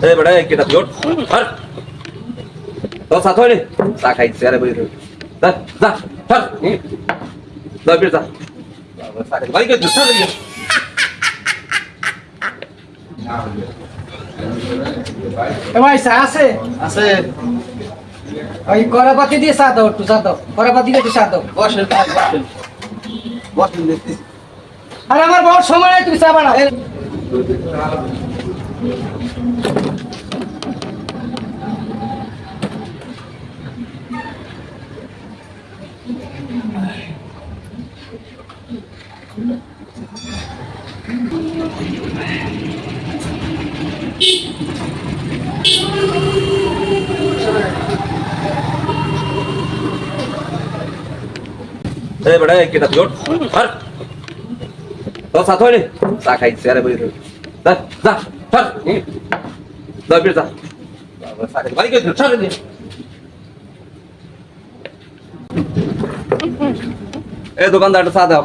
বেটা কেটা জোট আর তো সাথ হইনি চা খাইছে আরে বই যা যা ধর। যা বের যা। চা খাই বাড়ি কই চা খাই এ ভাই চা আছে? আছে। ওই করাপাতি দিয়ে চা দাও একটু চা দাও। করাপাতি দিয়ে একটু চা দাও। বসেন বসেন। বসেন আর আমার বহুত সময় নেই তুমি চা বানাও। এ বেটা কেটা জোট আর তো সাথ হইনি চা খাইছে আরে বই যা যা ধর এ দোকানদার একটা চা দাও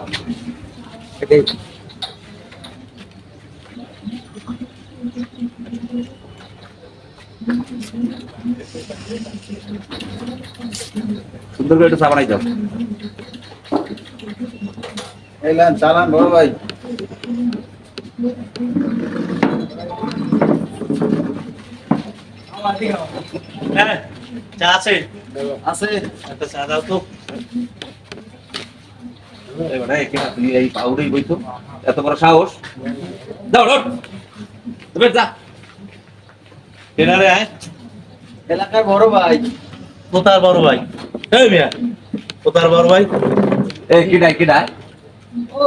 সুন্দর করে একটু চা বানাই দাও চালান বড় ভাই হ্যাঁ চা আছে? আছে। একটা চা দাও তো। এবারে এখানে তুই এই পাউডাই বইতো এত বড় সাহস। দাও রোড তুমি যা। কেনারে আয়। এলাকার বড় ভাই। কোথার বড় ভাই? এই মিয়া। কোথার বড় ভাই? এই ও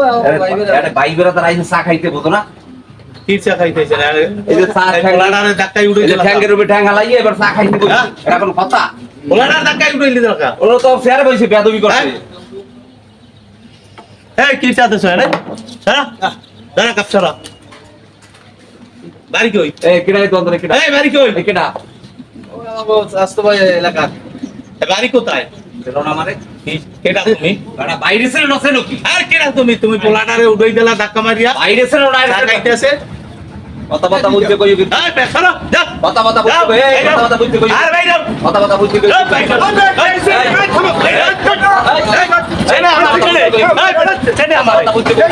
ভাই বেরা। তার আইসে চা খাইতে বলতো না। চা খাইতেছেন এই যে চা ঠ্যাং- উঠে এই যে দিলাম ঠ্যাঙ্গের উপরে ঠ্যাং হালাইয়ে এবার চা খাইতে বলতো হ্যাঁ? এটা কোনো কথা? ওলাডার ধাক্কাই উঠে দিলাম কা ওরা তো ফেয়ার বইছে বেয়াদবি করছে। হ্যাঁ? এই কি চা দেছো সারা দাঁড়া। কাপ বাড়ি কই? এই কিডাই তো অন্তরে কিডা? এই বাড়ি কই? কিডা? ও ভাই এলাকার। এ বাড়ি কোথায়? না মানে কি- কেডা তুমি বেটা বাইরে ছিল নছে নাকি আর কেডা তুমি তুমি পোলাডারে উড়াই দিলা ধাক্কা মারিয়া বাইরে ছিল না চা কথা কথা বলতে কই কিন্তু এই বে যা কথা কথা বলতে কই এই কথা কথা বলতে কই আর ভাই যাও কথা কথা বলতে কই এই ভাই এই ছেলে ভাই থামো এই ছেলে আমার ছেলে এই ছেলে আমার কথা বলতে কই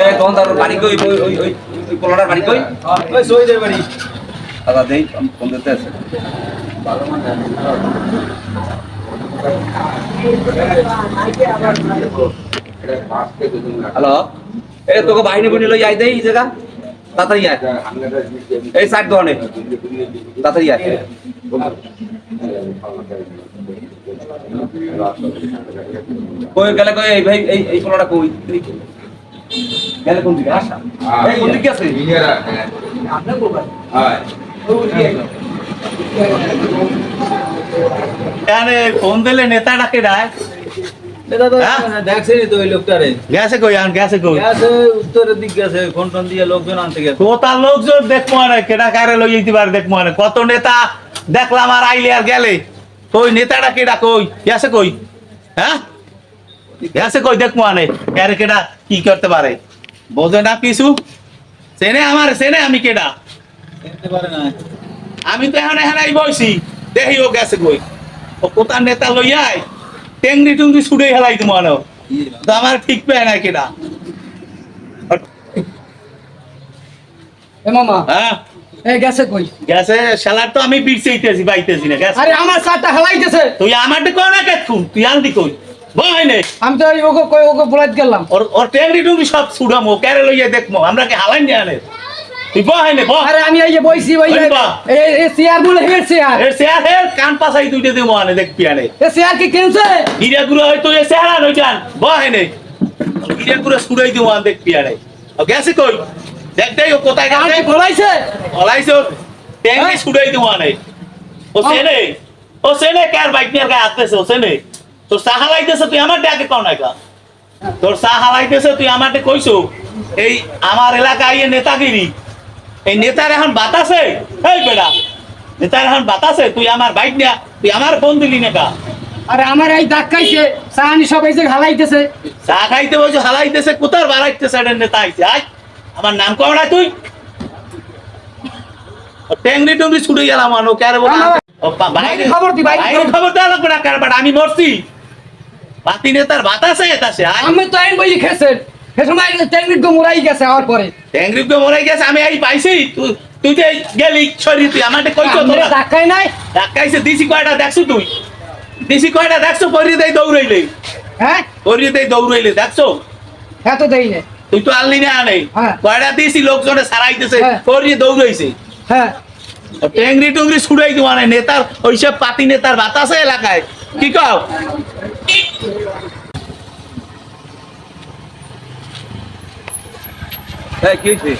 এই দোকানদার বাড়ি কই ওই ওই ওই ওই পোলাটার বাড়ি কই ওই সইদের বাড়ি দাদা দেই ফোন দিতে আছে হ্যালো। এই তোকে বাহিনী বুনি লই আই দেই এই জায়গা। তাড়াতাড়ি আয়। এই সাইড দোকানে। তাড়াতাড়ি আয়। কই গেলে কই এই ভাই এই এই পোলাটা কই? গেলে কোন দিকে? আসা। এই কোন দিকে আছে। ডাকে ডায় এটা তো হ্যাঁ? ওই উত্তরের দিক ফোন লোকজন দেখব কেডা কারে লই যেতে পারে দেখব কত নেতা দেখলাম আর আইলে আর গেলে কই নেতাটা কেডা কই গেছে কই হ্যাঁ গেছে কই দেখব আনে কারে কেডা কি করতে পারে বোঝে না কিছু সেনে আমার সেনে আমি কেডা পারে না আমি তো এখন এখানে বসি দেখি ও গেছে কই। ও কোথার নেতা লইয়াই টেংরি টুংরি ছুড়ে হেলাই তুমি আনো। তো আমার ঠিক পায় না মামা। হ্যাঁ? গেছে কই? গেছে? শালার তো আমি বিরছেইতেছি বাইতেছি না। গেছে? আরে আমার চাটা হালাইতেছে। তুই আমারটা কই না তুই আনদি কই? বই নে আমি তো ওকে কই ওকে বলাইতে গেলাম। ওর ওর টেংরি টুংরি সব ছুড়ামো লইয়া দেখমো? আমরা কি হালাই নি আনে? আরে আমি এই যে বইছি ওই এই চেয়ার বলে চেয়ারের শেয়ার হে কান পাসাই দুইটা দেবো আনে দেখবি আনে। এ চেয়ার কি কিনছে? হিরে গুলো হয়তো এ শেয়ার আন ওইটান বই নে হিরে গুলো ছুড়াই দেবো আন দেখবি আনে। গেছে কই? দেখ দেখ ও কোথায় গেছে? বলাইছে হ্যাঁ? ছুড়াই দেবো আনে ও সেনে ও সেনে কার বাইক নিয়ে গায়ে আসতেছে ও সেনে তোর চা হালাইতেছে তুই আমার ডাকে কও না তোর চা হালাইতেছে তুই আমারটা কইছো? এই আমার এলাকায় নেতাগিরি। এই নেতার এখন বাতাসে এই বেড়া নেতার এখন বাতাসে তুই আমার বাইক নিয়া তুই আমার ফোন দিলি না কা আরে আমার এই দাগ খাইছে সাহানি সবাই যে হালাইতেছে। চা খাইতে বলছো হালাইতেছে কোথার বাড়াইতেছে এটা নেতা আইছে? আয় আমার নাম না তুই। টেংরি টুংরি ছুটে গেলাম আনো বাইরে বাইরে খবর দি, বাইরে বাইরে খবর। খবর দেওয়া লাগবে না কার আমি মরছি। বাতি নেতার বাতাসে এতাছে আমি তো আইন বলি খেছেন। সে সময় টেকনিক গো মুরাই গেছে আমার পরে। গেছে আমি এই পাইছি। তুই যে গেলি ছড়ি তুই আমাকে কইছো আমরা তোরা? ধাক্কাই নাই। ধাক্কাইছে দিছি কয়টা দেখছ তুই? দিছি কয়টা দেখছ? দেই দৌড়াইলে। হ্যাঁ? দেই দৌড়াইলে দেখছ? দেই তুই তো আনলি না আনে। হ্যাঁ। কয়টা দিছি? লোকজনে সারাইতেছে হ্যাঁ। দৌড়াইছে। হ্যাঁ। টেংরি টুংরি ছুড়াই দেওয়া নাই নেতার ওইসব পাতি নেতার বাতাসে এলাকায়। কি কও? এই কি হয়েছে?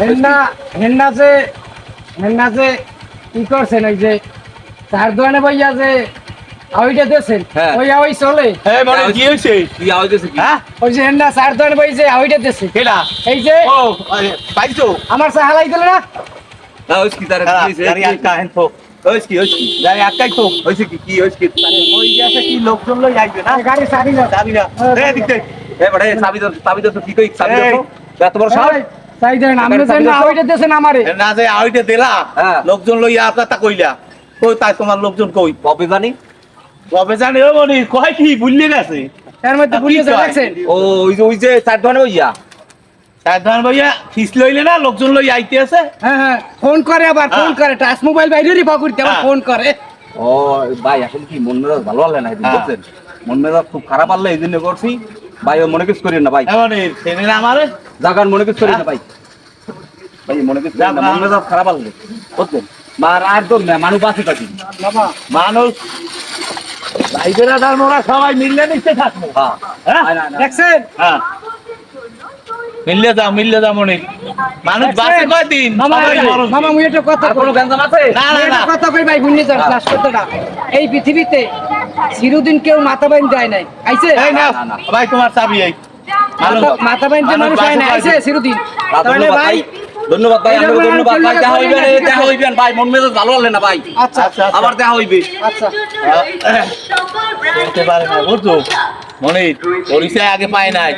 হেন্না হেন্না যে হেন্না যে কি করছেন ওই যে চার দোকানে বইয়া যে আউইটা দিয়েছেন হ্যাঁ। ওই আউই চলে? হ্যাঁ মানে কি হয়েছে? কি আওয়াজ হয়েছে কি? হ্যাঁ ওই যে হেন্না চার দোকানে বই যে আউইটা দিয়েছে কেডা? এই যে ও পাইছো? আমার চা হালাই দিল না? না কি তার কি হেন তো। হয়েছে কি কি? তো। হয়েছে কি কি হয়েছে কি? ওই গেছে কি লোকজন লই আইবে না? গাড়ি সারি না যাবি না এই দিক এ বড় চাবি চাবি দাও তো কি কই চাবি তো। এত বড় সাহস? তাই দেন আপনি গাড়ি না দাও তো? আমারে। না যে আইতে দিলা। লোকজন লই কথা কইলা। কই তাই তোমার লোকজন কই? কবে জানি কবে জানি ও মনি কয় কি ভুললি গেছে এর মধ্যে কি বুঝিয়ে ও ওই যে ওই যে চার দোকানে ওইয়া সাধারণ ভাইয়া ফিস লইলে না লোকজন লই আইতে আছে। হ্যাঁ হ্যাঁ ফোন করে আবার ফোন হ্যাঁ। করে টাচ মোবাইল বাইরে পাকুড়তে আবার হ্যাঁ। ফোন করে। ও ভাই এখন কি মন মেজাজ ভালো হলে না হ্যাঁ। বুঝছেন? মন মেজাজ খুব খারাপ আনলে এই জন্য করছি। ভাই ও মনে কিছু করেন না ভাই। আমারে? জাগান মনে কিছু করেন না ভাই। ভাই মনে কিছু না মন মেজাজ খারাপ মার আর তো মানুষ আছে থাকি বাবা মানুষ। ভাইবেরা দার মোরা সবাই মিললে নিচে থাকব। হ্যাঁ। হ্যাঁ? না, না, না। দেখছেন? হ্যাঁ। মিললে যাও মিললে যাও মনে। মানুষ? কয়দিন? মামা মুই একটা কথা কোনো কই। আছে? না না না। কথা কই ভাই বুঝলি করতে না এই পৃথিবীতে চিরদিন কেউ মাথা বাইন যায় নাই। আইছে। ভাই তোমার চাবি এই। মাথা- বাইন যে মানুষ হয় না আইছে চিরদিন। তাহলে ভাই ধন্যবাদ ভাই আপনাকে ধন্যবাদ ভাই দেখা হইবেন দেখা হইবেন ভাই মন মেজাজ ভালো হলে না ভাই। আচ্ছা আচ্ছা আচ্ছা। আবার দেখা হইবে। আচ্ছা। বলতে পারে না বুঝছ? মনে পরিচয় আগে পায় নাই।